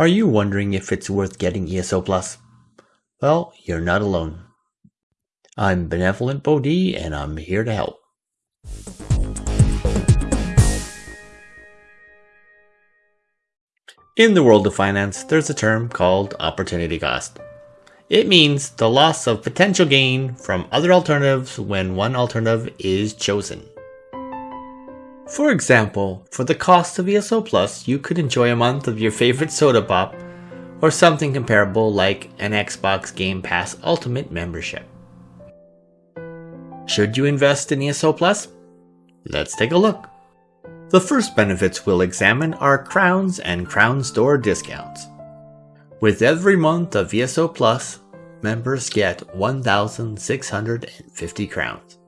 Are you wondering if it's worth getting ESO Plus? Well, you're not alone. I'm Benevolent Bodhi and I'm here to help. In the world of finance, there's a term called opportunity cost. It means the loss of potential gain from other alternatives when one alternative is chosen. For example, for the cost of ESO Plus, you could enjoy a month of your favorite soda pop, or something comparable like an Xbox Game Pass Ultimate membership. Should you invest in ESO Plus? Let's take a look. The first benefits we'll examine are crowns and crown store discounts. With every month of ESO Plus, members get 1,650 crowns.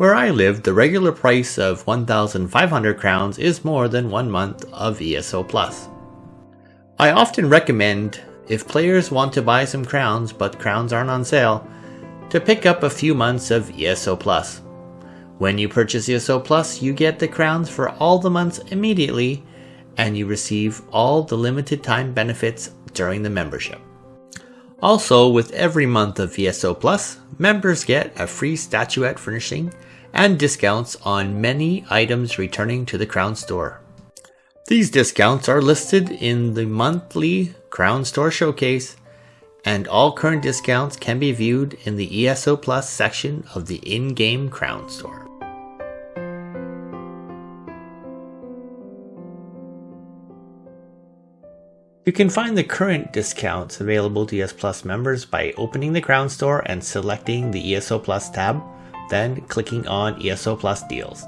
Where I live, the regular price of 1,500 crowns is more than one month of ESO Plus. I often recommend, if players want to buy some crowns but crowns aren't on sale, to pick up a few months of ESO Plus. When you purchase ESO Plus, you get the crowns for all the months immediately, and you receive all the limited time benefits during the membership. Also, with every month of ESO Plus, members get a free statuette furnishing and discounts on many items returning to the Crown Store. These discounts are listed in the monthly Crown Store Showcase, and all current discounts can be viewed in the ESO Plus section of the in-game Crown Store. You can find the current discounts available to ESO Plus members by opening the Crown Store and selecting the ESO Plus tab then clicking on ESO Plus deals.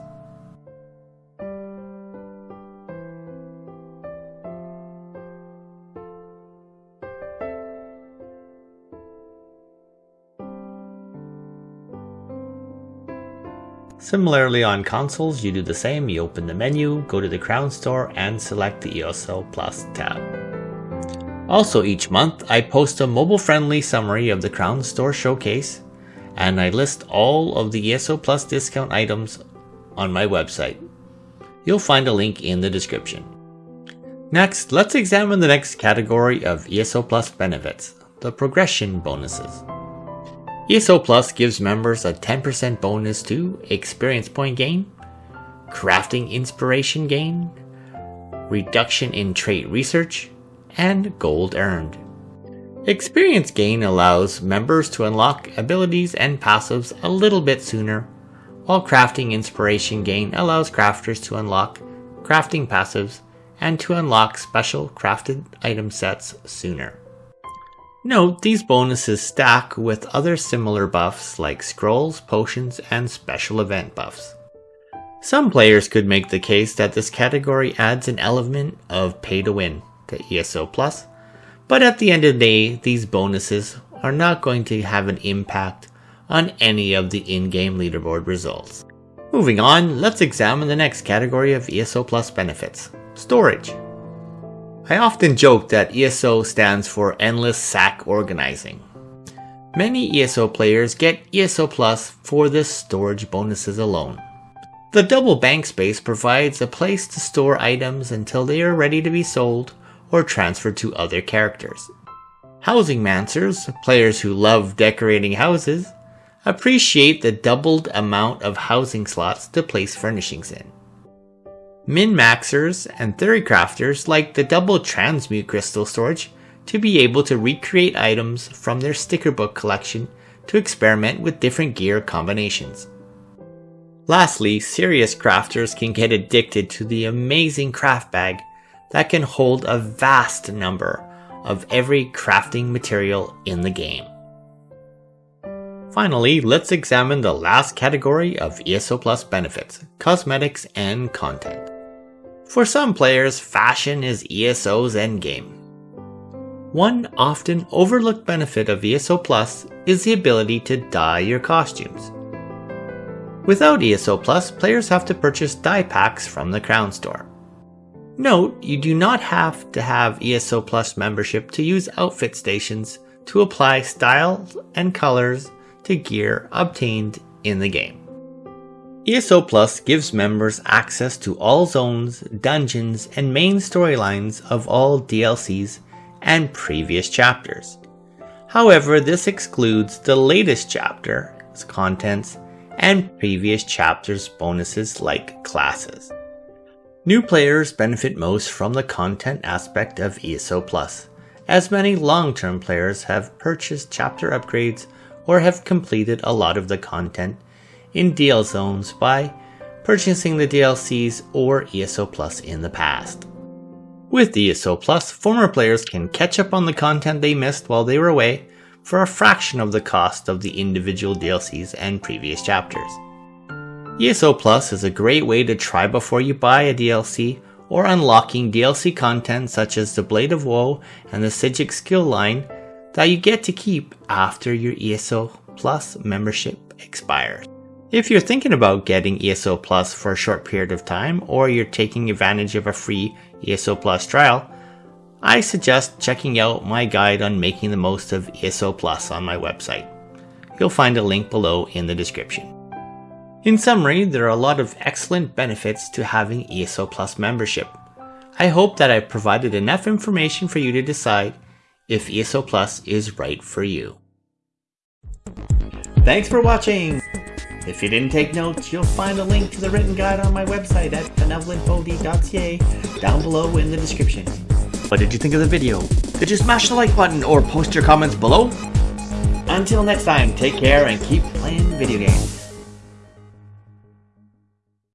Similarly on consoles, you do the same, you open the menu, go to the Crown Store and select the ESO Plus tab. Also each month, I post a mobile-friendly summary of the Crown Store showcase and I list all of the ESO Plus discount items on my website. You'll find a link in the description. Next, let's examine the next category of ESO Plus benefits, the progression bonuses. ESO Plus gives members a 10% bonus to experience point gain, crafting inspiration gain, reduction in trait research, and gold earned. Experience gain allows members to unlock abilities and passives a little bit sooner, while crafting inspiration gain allows crafters to unlock crafting passives and to unlock special crafted item sets sooner. Note these bonuses stack with other similar buffs like scrolls, potions, and special event buffs. Some players could make the case that this category adds an element of pay to win to ESO Plus, but at the end of the day, these bonuses are not going to have an impact on any of the in-game leaderboard results. Moving on, let's examine the next category of ESO Plus benefits, storage. I often joke that ESO stands for Endless Sack Organizing. Many ESO players get ESO Plus for the storage bonuses alone. The double bank space provides a place to store items until they are ready to be sold or transferred to other characters. Housing Mancers, players who love decorating houses, appreciate the doubled amount of housing slots to place furnishings in. Min-maxers and theory crafters like the double transmute crystal storage to be able to recreate items from their sticker book collection to experiment with different gear combinations. Lastly, serious crafters can get addicted to the amazing craft bag that can hold a vast number of every crafting material in the game. Finally, let's examine the last category of ESO Plus benefits, cosmetics and content. For some players, fashion is ESO's endgame. One often overlooked benefit of ESO Plus is the ability to dye your costumes. Without ESO Plus, players have to purchase dye packs from the Crown Store. Note, you do not have to have ESO Plus membership to use outfit stations to apply styles and colors to gear obtained in the game. ESO Plus gives members access to all zones, dungeons, and main storylines of all DLCs and previous chapters. However, this excludes the latest chapter's contents and previous chapters' bonuses like classes. New players benefit most from the content aspect of ESO Plus, as many long-term players have purchased chapter upgrades or have completed a lot of the content in DL zones by purchasing the DLCs or ESO Plus in the past. With ESO Plus, former players can catch up on the content they missed while they were away for a fraction of the cost of the individual DLCs and previous chapters. ESO Plus is a great way to try before you buy a DLC or unlocking DLC content such as the Blade of Woe and the Psijic skill line that you get to keep after your ESO Plus membership expires. If you're thinking about getting ESO Plus for a short period of time, or you're taking advantage of a free ESO Plus trial, I suggest checking out my guide on making the most of ESO Plus on my website. You'll find a link below in the description. In summary, there are a lot of excellent benefits to having ESO Plus membership. I hope that I provided enough information for you to decide if ESO Plus is right for you. Thanks for watching! If you didn't take notes, you'll find a link to the written guide on my website at benevolentbodhi.ca down below in the description. What did you think of the video? Did you smash the like button or post your comments below? Until next time, take care and keep playing video games.